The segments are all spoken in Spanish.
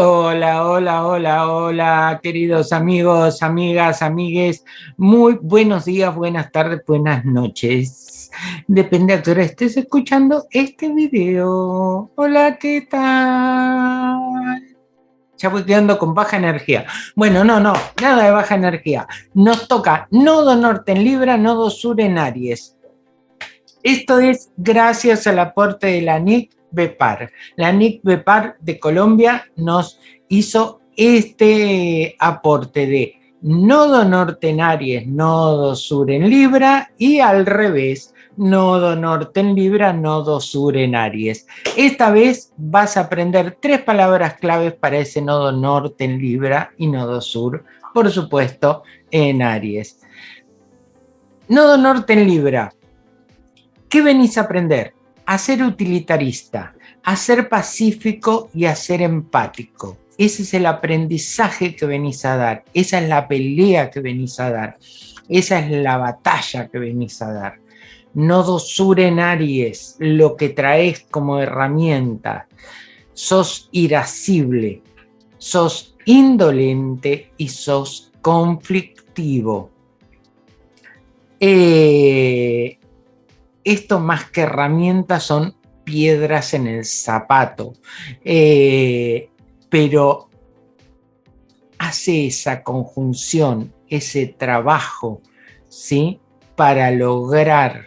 Hola, hola, hola, hola, queridos amigos, amigas, amigues. Muy buenos días, buenas tardes, buenas noches. Depende a qué hora estés escuchando este video. Hola, ¿qué tal? Ya voy quedando con baja energía. Bueno, no, no, nada de baja energía. Nos toca nodo norte en Libra, nodo sur en Aries. Esto es gracias al aporte de la NIC Bepar. La NIC Bepar de Colombia nos hizo este aporte de nodo norte en Aries, nodo sur en Libra y al revés, nodo norte en Libra, nodo sur en Aries. Esta vez vas a aprender tres palabras claves para ese nodo norte en Libra y nodo sur, por supuesto, en Aries. Nodo norte en Libra. ¿Qué venís a aprender? a ser utilitarista, a ser pacífico y a ser empático. Ese es el aprendizaje que venís a dar, esa es la pelea que venís a dar, esa es la batalla que venís a dar. Nodo sur en Aries, lo que traes como herramienta. Sos irascible, sos indolente y sos conflictivo. Eh, esto más que herramientas son piedras en el zapato, eh, pero hace esa conjunción, ese trabajo, ¿sí? Para lograr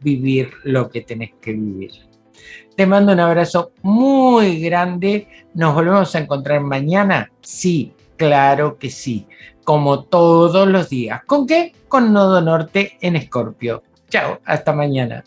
vivir lo que tenés que vivir. Te mando un abrazo muy grande. ¿Nos volvemos a encontrar mañana? Sí, claro que sí. Como todos los días. ¿Con qué? Con Nodo Norte en Escorpio. Chao, hasta mañana.